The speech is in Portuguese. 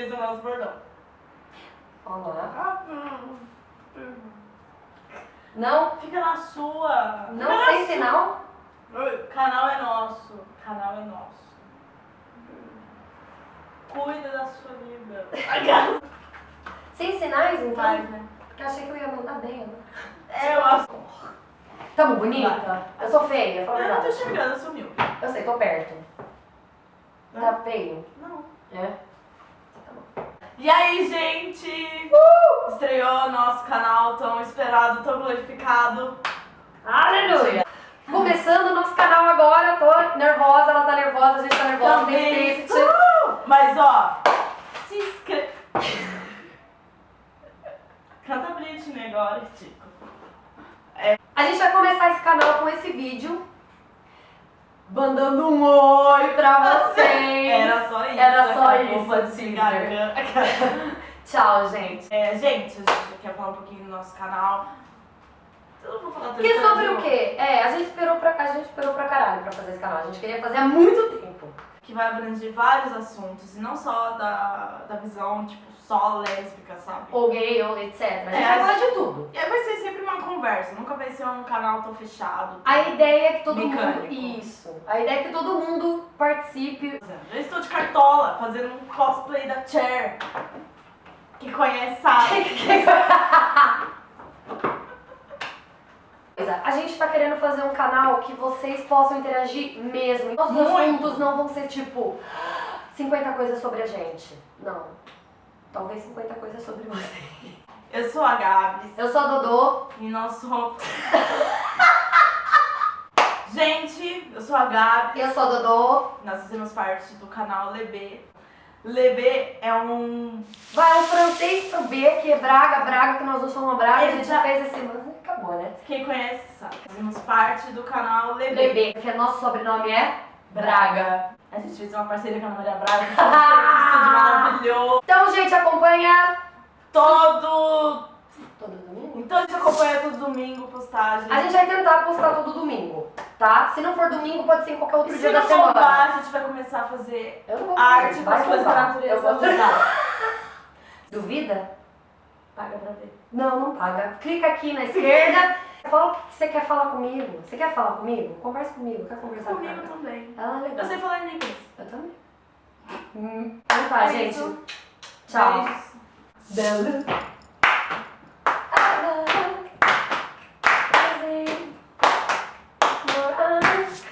Esse é o nosso bordão. Olá. Ah. Não, Fica na sua. Fica não na sem sua. sinal. Canal é nosso. Canal é nosso. Cuida da sua vida. Sem sinais, então? Faz, né? Porque eu achei que eu ia mandar bem. Né? É, eu acho. Tamo bonita? Eu sou feia, fala Eu não tô enxergando, eu sumiu. Eu sei, tô perto. Tá feio? Não. É? E aí, gente? Estreou nosso canal tão esperado, tão glorificado. Aleluia! Começando o nosso canal agora, tô nervosa, ela tá nervosa, a gente tá nervosa. Também. Tem Uh! Mas ó, se inscreve. Canta Britney agora, Tico. A gente vai começar esse canal com esse vídeo. Mandando um oi pra vocês. Era só isso. Era só isso. Tchau, gente. É, gente, a gente quer falar um pouquinho do nosso canal. Eu não vou falar Que sobre o quê? É, a gente esperou pra, a gente esperou pra caralho pra fazer esse canal. A gente queria fazer há muito tempo. Que vai abranger vários assuntos, e não só da, da visão, tipo, só lésbica, sabe? Ou gay, ou etc. A gente É, vai falar de tudo. E vai ser sempre uma conversa, nunca vai ser um canal tão fechado. A ideia é que todo Mecânico. mundo. Isso. A ideia é que todo mundo participe. Eu estou de cartola, fazendo um cosplay da Cher. Que conhece sabe. A gente tá querendo fazer um canal que vocês possam interagir mesmo. Os assuntos não vão ser tipo 50 coisas sobre a gente. Não. Talvez 50 coisas sobre você. Eu sou a Gabs Eu sou a Dodô. e nós somos. Gente, eu sou a Gabi, Eu sou a Dodô. nós fazemos parte do canal Lebê. Lebê é um. Vai um francês pro B, que é Braga, Braga, que nós não somos Braga. A gente Exa- fez esse. Acabou, né? Quem conhece sabe. Fazemos parte do canal Lebê. Bebê, porque nosso sobrenome é Braga. A gente fez uma parceria com a Ana Maria Braga, que estúdio maravilhoso. Então, gente, acompanha. Todo. Todo domingo? Então a gente acompanha todo domingo postagem. A gente vai tentar postar todo domingo, tá? Se não for domingo, pode ser em qualquer outro E dia se da não semana. bombar, a gente vai começar a fazer Eu não vou arte com as coisas da natureza. Eu de Duvida? Paga pra ver. Não, não paga. Clica aqui na esquerda. Fala o que você quer falar comigo. Você quer falar comigo? Conversa comigo. Quer conversar Comigo comigo? também. Ah, legal. Eu sei falar em inglês. Eu também. Hum. Então tá, É gente. isso. Tchau. Beijos. Beijo.